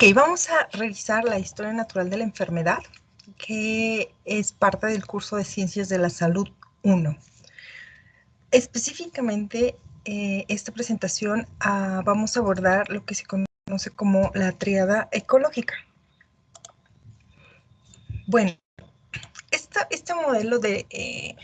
Ok, vamos a revisar la historia natural de la enfermedad, que es parte del curso de Ciencias de la Salud 1. Específicamente, eh, esta presentación ah, vamos a abordar lo que se conoce como la triada ecológica. Bueno, este modelo de eh,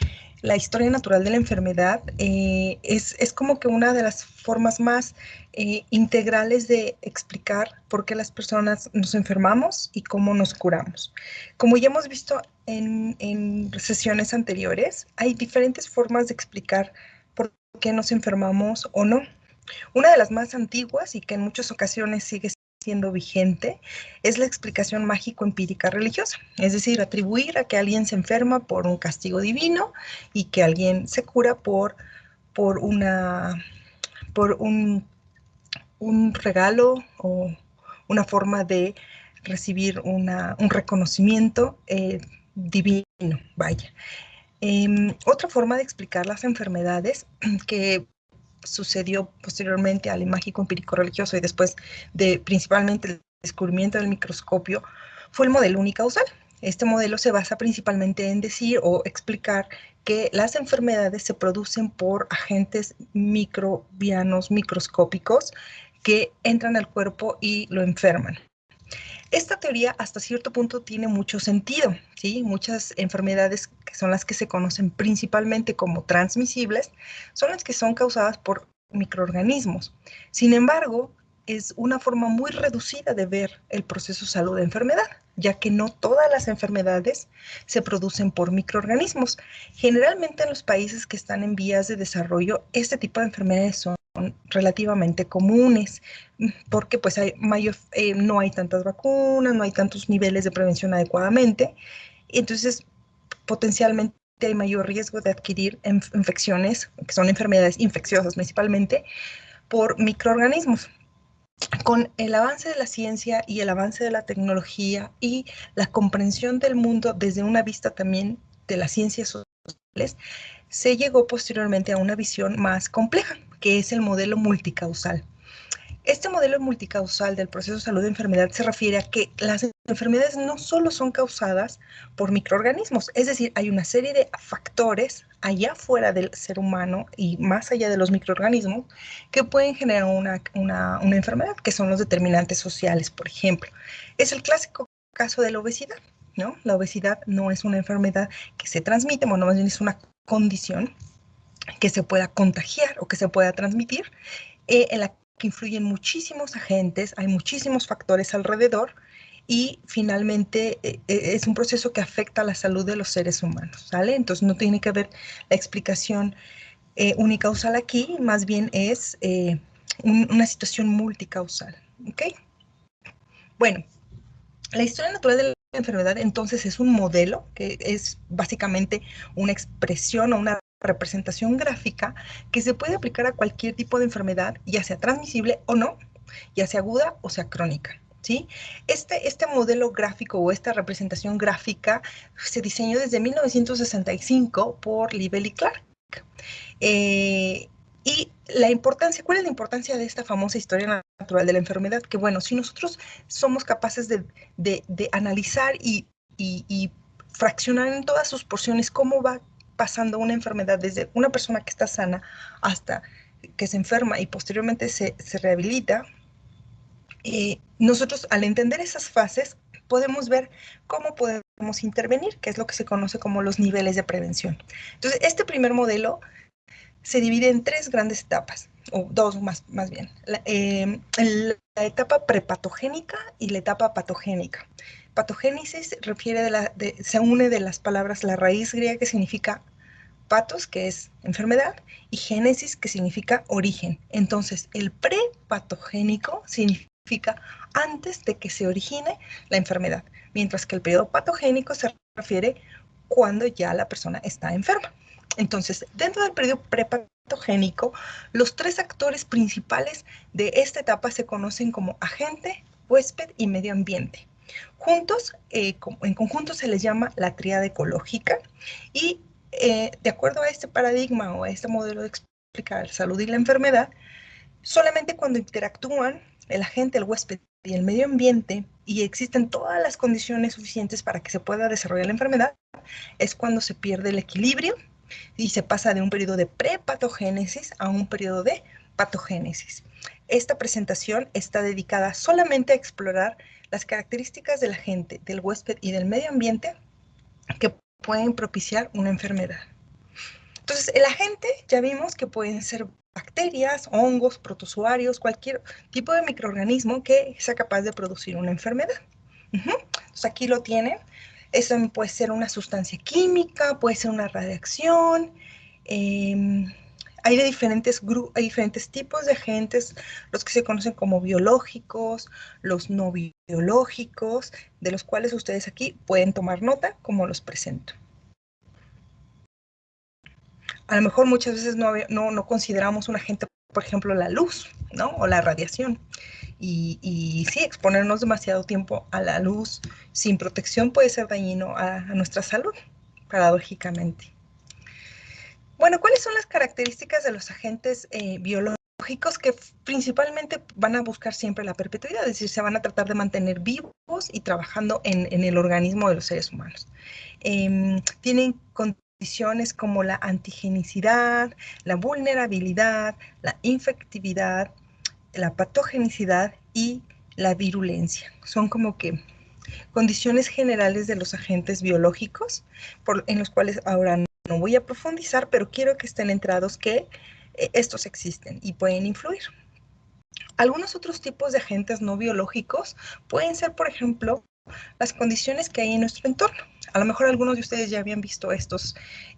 la historia natural de la enfermedad eh, es, como que una de las formas más eh, integrales de explicar por qué las personas nos enfermamos y cómo nos curamos. Como ya hemos visto en, en sesiones anteriores, hay diferentes formas de explicar por qué nos enfermamos o no. Una de las más antiguas y que en muchas ocasiones sigue siendo vigente es la explicación mágico-empírica religiosa, es decir, atribuir a que alguien se enferma por un castigo divino y que alguien se cura por, por, una, por un, un regalo o una forma de recibir una, un reconocimiento eh, divino, vaya. Em, otra forma de explicar las enfermedades que sucedió posteriormente al mágico empírico religioso y después de principalmente el descubrimiento del microscopio fue el modelo unicausal. Este modelo se basa principalmente en decir o explicar que las enfermedades se producen por agentes microbianos microscópicos que entran al cuerpo y lo enferman. Esta teoría hasta cierto punto tiene mucho sentido, ¿sí? Muchas enfermedades que son las que se conocen principalmente como transmisibles son las que son causadas por microorganismos. Sin embargo, es una forma muy reducida de ver el proceso salud-enfermedad, ya que no todas las enfermedades se producen por microorganismos. Generalmente en los países que están en vías de desarrollo, este tipo de enfermedades son relativamente comunes, porque pues hay mayor, eh, no hay tantas vacunas, no hay tantos niveles de prevención adecuadamente, entonces potencialmente hay mayor riesgo de adquirir infecciones, que son enfermedades infecciosas principalmente, por microorganismos. Con el avance de la ciencia y el avance de la tecnología y la comprensión del mundo desde una vista también de las ciencias sociales, se llegó posteriormente a una visión más compleja, que es el modelo multicausal. Este modelo multicausal del proceso salud-enfermedad se refiere a que las enfermedades no solo son causadas por microorganismos, es decir, hay una serie de factores allá fuera del ser humano y más allá de los microorganismos que pueden generar una, una, una enfermedad, que son los determinantes sociales, por ejemplo. Es el clásico caso de la obesidad, ¿no? La obesidad no es una enfermedad que se transmite, bueno, más bien es una condición que se pueda contagiar o que se pueda transmitir, eh, en la que influyen muchísimos agentes, hay muchísimos factores alrededor y finalmente eh, eh, es un proceso que afecta a la salud de los seres humanos. Entonces no tiene que haber la explicación unicausal aquí, más bien es una situación multicausal, ¿ok? Bueno, la historia natural de la enfermedad entonces es un modelo que es básicamente una expresión o una representación gráfica que se puede aplicar a cualquier tipo de enfermedad, ya sea transmisible o no, ya sea aguda o sea crónica. ¿Sí? Este, este modelo gráfico o esta representación gráfica se diseñó desde 1965 por Libel y Clark. Eh, y la importancia, ¿cuál es la importancia de esta famosa historia natural de la enfermedad? Que bueno, si nosotros somos capaces de, analizar y, y, fraccionar en todas sus porciones cómo va pasando una enfermedad desde una persona que está sana hasta que se enferma y posteriormente se, rehabilita, eh, nosotros al entender esas fases podemos ver cómo podemos intervenir, que es lo que se conoce como los niveles de prevención. Entonces, este primer modelo se divide en tres grandes etapas, o dos más, más bien. La, eh, la etapa prepatogénica y la etapa patogénica. Patogénesis se une de las palabras la raíz griega que significa patos, que es enfermedad, y génesis, que significa origen. Entonces, el prepatogénico significa antes de que se origine la enfermedad, mientras que el periodo patogénico se refiere cuando ya la persona está enferma. Entonces, dentro del periodo prepatogénico, los tres actores principales de esta etapa se conocen como agente, huésped y medio ambiente. Juntos, eh, en conjunto se les llama la tríada ecológica y eh, de acuerdo a este paradigma o a este modelo de explicar salud y la enfermedad, solamente cuando interactúan el agente, el huésped y el medio ambiente y existen todas las condiciones suficientes para que se pueda desarrollar la enfermedad, es cuando se pierde el equilibrio y se pasa de un periodo de prepatogénesis a un periodo de patogénesis. Esta presentación está dedicada solamente a explorar las características de la gente, del huésped y del medio ambiente que pueden propiciar una enfermedad. Entonces, el agente ya vimos que pueden ser bacterias, hongos, protozoarios, cualquier tipo de microorganismo que sea capaz de producir una enfermedad. Entonces, aquí lo tienen. Eso puede ser una sustancia química, puede ser una radiación. Em, hay, diferentes hay diferentes tipos de agentes, los que se conocen como biológicos, los no biológicos, de los cuales ustedes aquí pueden tomar nota como los presento. A lo mejor muchas veces no, no, consideramos un agente, por ejemplo, la luz, ¿no? O la radiación. Y, sí, exponernos demasiado tiempo a la luz sin protección puede ser dañino a, nuestra salud, paradójicamente. Bueno, ¿cuáles son las características de los agentes eh, biológicos que principalmente van a buscar siempre la perpetuidad? Es decir, se van a tratar de mantener vivos y trabajando en, el organismo de los seres humanos. Em, tienen condiciones como la antigenicidad, la vulnerabilidad, la infectividad, la patogenicidad y la virulencia. Son como que condiciones generales de los agentes biológicos, en los cuales ahora no voy a profundizar, pero quiero que estén entrados que eh, estos existen y pueden influir. Algunos otros tipos de agentes no biológicos pueden ser, por ejemplo, las condiciones que hay en nuestro entorno. A lo mejor algunos de ustedes ya habían visto estos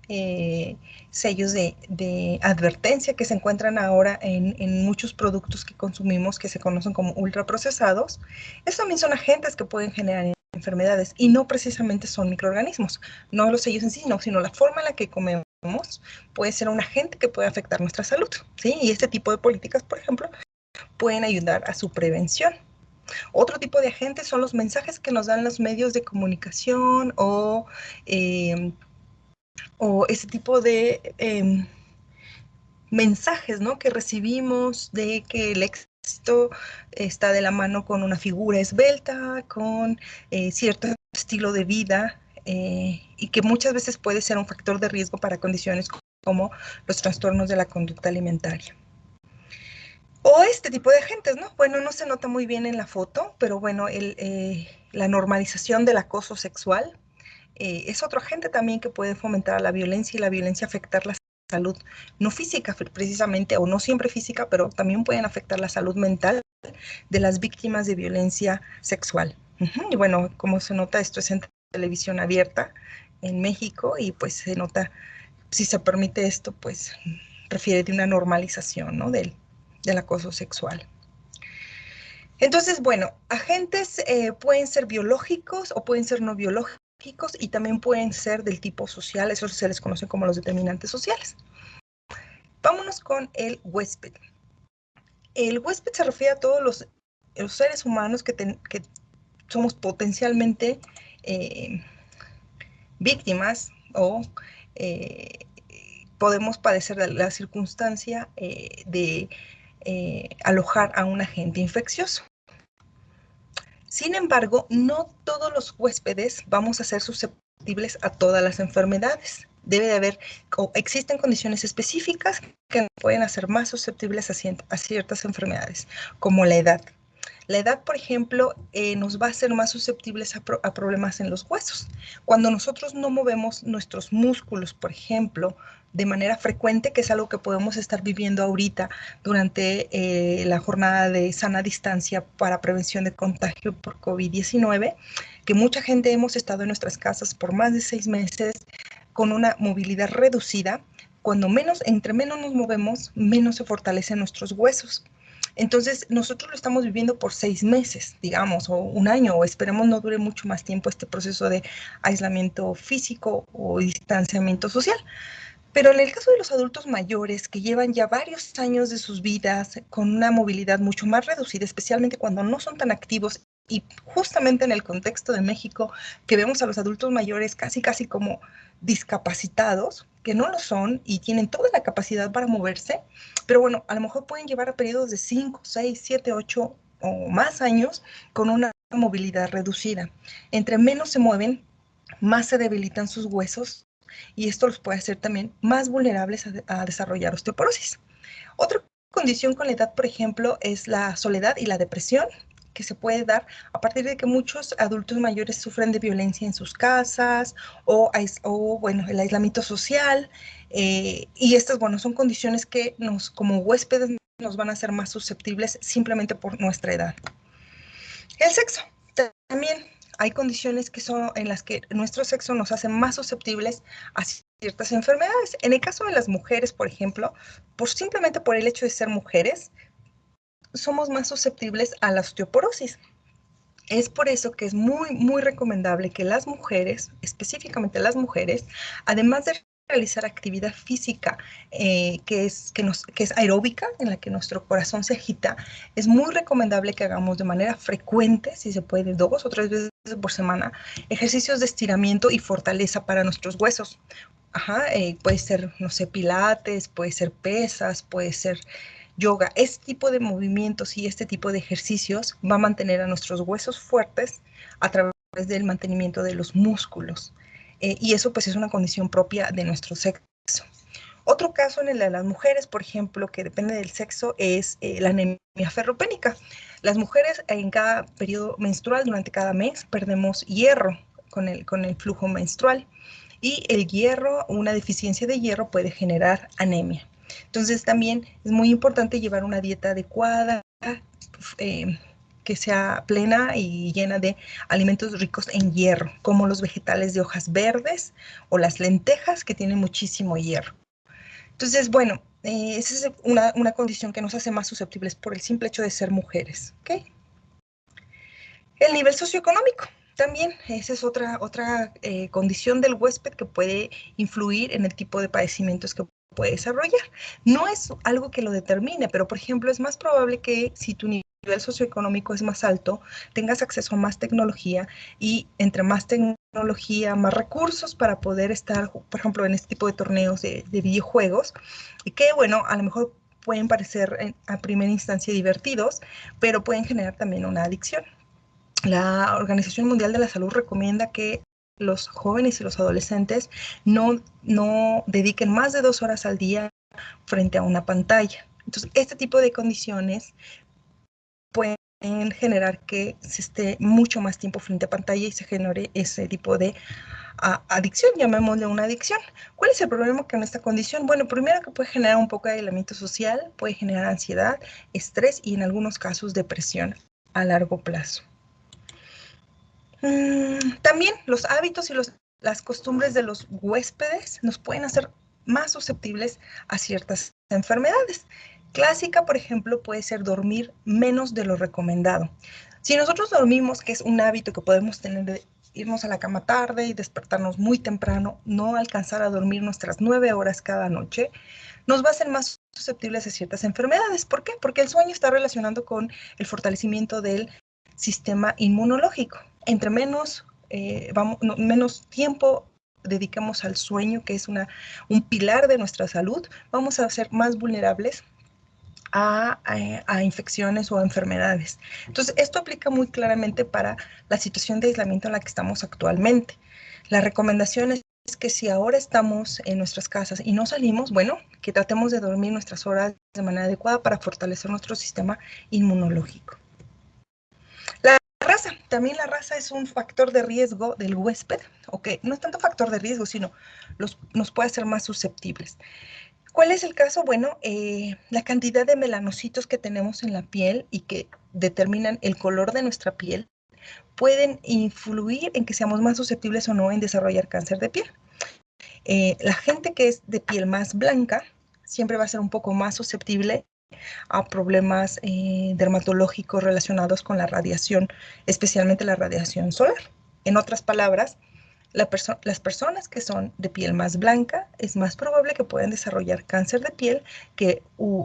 eh, sellos de, advertencia que se encuentran ahora en, muchos productos que consumimos que se conocen como ultraprocesados. Estos también son agentes que pueden generar enfermedades y no precisamente son microorganismos, no los sellos en sí, sino la forma en la que comemos puede ser un agente que puede afectar nuestra salud. ¿sí? Y este tipo de políticas, por ejemplo, pueden ayudar a su prevención. Otro tipo de agentes son los mensajes que nos dan los medios de comunicación o, em, o ese tipo de em, mensajes ¿no? que recibimos de que el éxito está de la mano con una figura esbelta, con eh, cierto estilo de vida eh, y que muchas veces puede ser un factor de riesgo para condiciones como los trastornos de la conducta alimentaria. O este tipo de agentes, ¿no? Bueno, no se nota muy bien en la foto, pero bueno, eh, la normalización del acoso sexual es otro agente también que puede fomentar la violencia y la violencia afectar la salud, no física precisamente, o no siempre física, pero también pueden afectar la salud mental de las víctimas de violencia sexual. Y bueno, como se nota, esto es en televisión abierta en México y pues se nota, si se permite esto, pues refiere de una normalización, ¿no? Del, del acoso sexual. Entonces, bueno, agentes eh, pueden ser biológicos o pueden ser no biológicos y también pueden ser del tipo social, eso se les conoce como los determinantes sociales. Vámonos con el huésped. El huésped se refiere a todos los, seres humanos que, somos potencialmente eh, víctimas o eh, podemos padecer la circunstancia de eh, alojar a un agente infeccioso. Sin embargo, no todos los huéspedes vamos a ser susceptibles a todas las enfermedades. Debe de haber, o existen condiciones específicas que pueden hacer más susceptibles a, ciertas enfermedades, como la edad. La edad, por ejemplo, eh, nos va a hacer más susceptibles a, a, problemas en los huesos. Cuando nosotros no movemos nuestros músculos, por ejemplo, de manera frecuente, que es algo que podemos estar viviendo ahorita durante eh, la jornada de sana distancia para prevención de contagio por COVID-19, que mucha gente hemos estado en nuestras casas por más de seis meses con una movilidad reducida. Cuando menos, entre menos nos movemos, menos se fortalecen nuestros huesos. Entonces, nosotros lo estamos viviendo por seis meses, digamos, o un año, o esperemos no dure mucho más tiempo este proceso de aislamiento físico o distanciamiento social. Pero en el caso de los adultos mayores que llevan ya varios años de sus vidas con una movilidad mucho más reducida, especialmente cuando no son tan activos y justamente en el contexto de México, que vemos a los adultos mayores casi, casi como discapacitados, que no lo son y tienen toda la capacidad para moverse, pero bueno, a lo mejor pueden llevar a periodos de 5, 6, 7, 8 o más años con una movilidad reducida. Entre menos se mueven, más se debilitan sus huesos y esto los puede hacer también más vulnerables a, desarrollar osteoporosis. Otra condición con la edad, por ejemplo, es la soledad y la depresión que se puede dar a partir de que muchos adultos mayores sufren de violencia en sus casas o, o bueno, el aislamiento social. Eh, y estas, bueno, son condiciones que nos, como huéspedes, nos van a hacer más susceptibles simplemente por nuestra edad. El sexo. También hay condiciones que son en las que nuestro sexo nos hace más susceptibles a ciertas enfermedades. En el caso de las mujeres, por ejemplo, por simplemente por el hecho de ser mujeres, somos más susceptibles a la osteoporosis. Es por eso que es muy, muy recomendable que las mujeres, específicamente las mujeres, además de realizar actividad física eh, que, es, que, nos, que es aeróbica, en la que nuestro corazón se agita, es muy recomendable que hagamos de manera frecuente, si se puede, dos o tres veces por semana, ejercicios de estiramiento y fortaleza para nuestros huesos. Ajá, eh, puede ser, no sé, pilates, puede ser pesas, puede ser yoga. Este tipo de movimientos y este tipo de ejercicios va a mantener a nuestros huesos fuertes a través del mantenimiento de los músculos. Eh, y eso pues es una condición propia de nuestro sexo. Otro caso en el de las mujeres, por ejemplo, que depende del sexo, es eh, la anemia ferropénica. Las mujeres en cada periodo menstrual, durante cada mes, perdemos hierro con el, con el flujo menstrual. Y el hierro, una deficiencia de hierro puede generar anemia. Entonces también es muy importante llevar una dieta adecuada, eh, que sea plena y llena de alimentos ricos en hierro, como los vegetales de hojas verdes o las lentejas que tienen muchísimo hierro. Entonces, bueno, eh, esa es una, condición que nos hace más susceptibles por el simple hecho de ser mujeres. El nivel socioeconómico. También esa es otra, otra eh, condición del huésped que puede influir en el tipo de padecimientos que puede desarrollar. No es algo que lo determine, pero por ejemplo es más probable que si tu nivel socioeconómico es más alto, tengas acceso a más tecnología y entre más tecnología, más recursos para poder estar, por ejemplo, en este tipo de torneos de, videojuegos, y que, bueno, a lo mejor pueden parecer a primera instancia divertidos, pero pueden generar también una adicción. La Organización Mundial de la Salud recomienda que los jóvenes y los adolescentes no, no dediquen más de dos horas al día frente a una pantalla. Entonces, este tipo de condiciones pueden generar que se esté mucho más tiempo frente a pantalla y se genere ese tipo de adicción, llamémosle una adicción. ¿Cuál es el problema con esta condición? Bueno, primero que puede generar un poco de aislamiento social, puede generar ansiedad, estrés y en algunos casos depresión a largo plazo. Mm, también los hábitos y las costumbres de los huéspedes nos pueden hacer más susceptibles a ciertas enfermedades. Clásica, por ejemplo, puede ser dormir menos de lo recomendado. Si nosotros dormimos, que es un hábito que podemos tener de irnos a la cama tarde y despertarnos muy temprano, no alcanzar a dormir nuestras nueve horas cada noche, nos va a hacer más susceptibles a ciertas enfermedades. ¿Por qué? Porque el sueño está relacionado con el fortalecimiento del sistema inmunológico. Entre menos, eh, vamos, menos tiempo dedicamos al sueño, que es una, un pilar de nuestra salud, vamos a ser más vulnerables a, infecciones o enfermedades. Entonces, esto aplica muy claramente para la situación de aislamiento en la que estamos actualmente. La recomendación es que si ahora estamos en nuestras casas y no salimos, bueno, que tratemos de dormir nuestras horas de manera adecuada para fortalecer nuestro sistema inmunológico. La raza, también la raza es un factor de riesgo del huésped, ok, no es tanto factor de riesgo, sino nos puede hacer más susceptibles. ¿Cuál es el caso? Bueno, eh, la cantidad de melanocitos que tenemos en la piel y que determinan el color de nuestra piel pueden influir en que seamos más susceptibles o no en desarrollar cáncer de piel. Eh, la gente que es de piel más blanca siempre va a ser un poco más susceptible a problemas eh, dermatológicos relacionados con la radiación, especialmente la radiación solar. En otras palabras, las personas que son de piel más blanca es más probable que puedan desarrollar cáncer de piel que,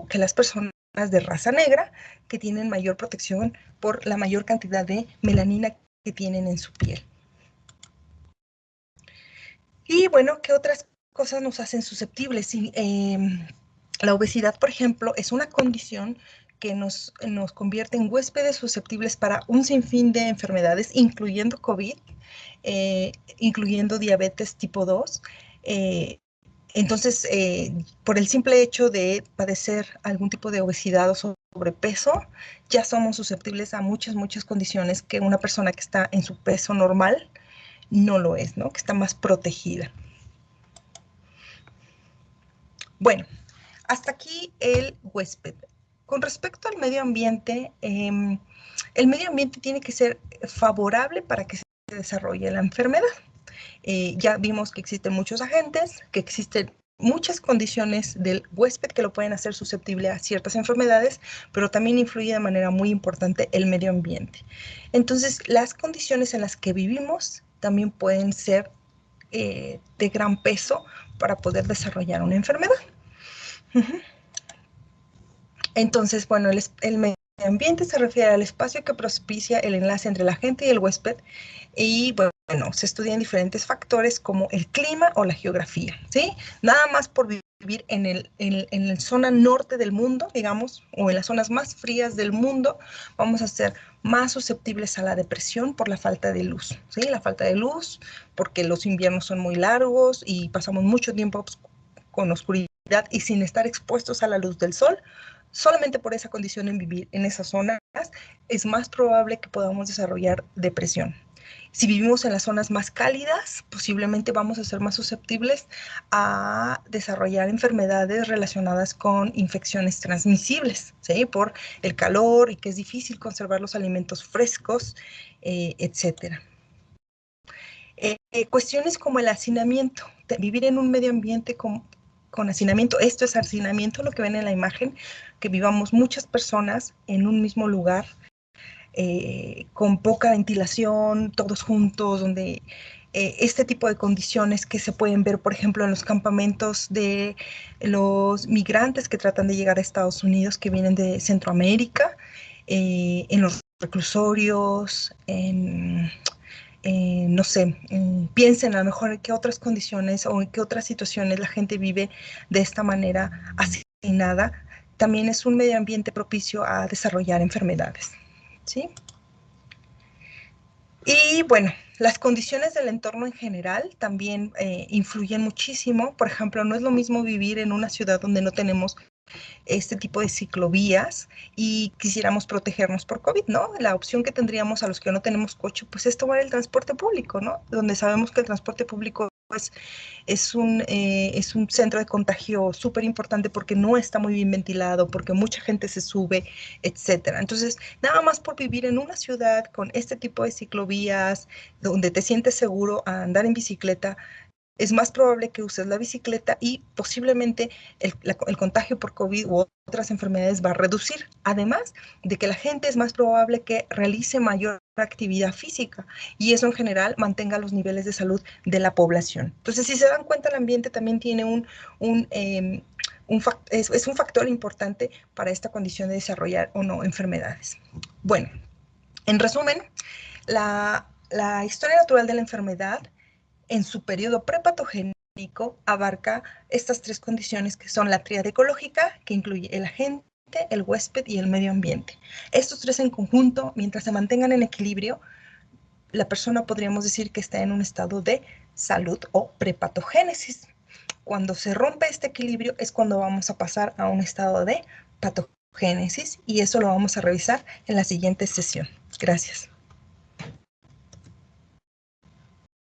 que las personas de raza negra que tienen mayor protección por la mayor cantidad de melanina que tienen en su piel. Y bueno, ¿qué otras cosas nos hacen susceptibles? Em, la obesidad, por ejemplo, es una condición que nos, nos convierte en huéspedes susceptibles para un sinfín de enfermedades, incluyendo COVID, eh, incluyendo diabetes tipo 2. Eh, entonces, eh, por el simple hecho de padecer algún tipo de obesidad o sobrepeso, ya somos susceptibles a muchas, muchas condiciones que una persona que está en su peso normal no lo es, ¿no? Que está más protegida. Bueno, hasta aquí el huésped. Con respecto al medio ambiente, em, el medio ambiente tiene que ser favorable para que se desarrolle la enfermedad. Eh, ya vimos que existen muchos agentes, que existen muchas condiciones del huésped que lo pueden hacer susceptible a ciertas enfermedades, pero también influye de manera muy importante el medio ambiente. Entonces, las condiciones en las que vivimos también pueden ser eh, de gran peso para poder desarrollar una enfermedad. Entonces, bueno, el, el medio ambiente se refiere al espacio que propicia el enlace entre la gente y el huésped y bueno, se estudian diferentes factores como el clima o la geografía, ¿sí? Nada más por vivir en, el, en, la zona norte del mundo, digamos, o en las zonas más frías del mundo, vamos a ser más susceptibles a la depresión por la falta de luz, ¿sí? La falta de luz, porque los inviernos son muy largos y pasamos mucho tiempo con oscuridad y sin estar expuestos a la luz del sol, solamente por esa condición en vivir en esas zonas, es más probable que podamos desarrollar depresión. Si vivimos en las zonas más cálidas, posiblemente vamos a ser más susceptibles a desarrollar enfermedades relacionadas con infecciones transmisibles, ¿sí? Por el calor y que es difícil conservar los alimentos frescos, eh, etcétera. Eh, eh, cuestiones como el hacinamiento, vivir en un medio ambiente con, con hacinamiento, esto es hacinamiento, lo que ven en la imagen, que vivamos muchas personas en un mismo lugar, eh, con poca ventilación, todos juntos, donde eh, este tipo de condiciones que se pueden ver, por ejemplo, en los campamentos de los migrantes que tratan de llegar a Estados Unidos, que vienen de Centroamérica, eh, en los reclusorios, en, no sé, piensen a lo mejor en qué otras condiciones o en qué otras situaciones la gente vive de esta manera asignada, también es un medio ambiente propicio a desarrollar enfermedades. ¿sí? Y bueno, las condiciones del entorno en general también eh, influyen muchísimo. Por ejemplo, no es lo mismo vivir en una ciudad donde no tenemos este tipo de ciclovías y quisiéramos protegernos por COVID, ¿no? La opción que tendríamos a los que no tenemos coche, pues es tomar el transporte público, ¿no? Donde sabemos que el transporte público pues, es, un, eh, es un centro de contagio súper importante porque no está muy bien ventilado, porque mucha gente se sube, etcétera. Entonces, nada más por vivir en una ciudad con este tipo de ciclovías, donde te sientes seguro a andar en bicicleta, es más probable que uses la bicicleta y posiblemente el, contagio por COVID u otras enfermedades va a reducir. Además de que la gente es más probable que realice mayor actividad física y eso en general mantenga los niveles de salud de la población. Entonces, si se dan cuenta, el ambiente también tiene un, un, em, es, un factor importante para esta condición de desarrollar o no enfermedades. Bueno, en resumen, la, la historia natural de la enfermedad en su periodo prepatogénico abarca estas tres condiciones que son la tríada ecológica, que incluye el agente, el huésped y el medio ambiente. Estos tres en conjunto, mientras se mantengan en equilibrio, la persona podríamos decir que está en un estado de salud o prepatogénesis. Cuando se rompe este equilibrio es cuando vamos a pasar a un estado de patogénesis y eso lo vamos a revisar en la siguiente sesión. Gracias.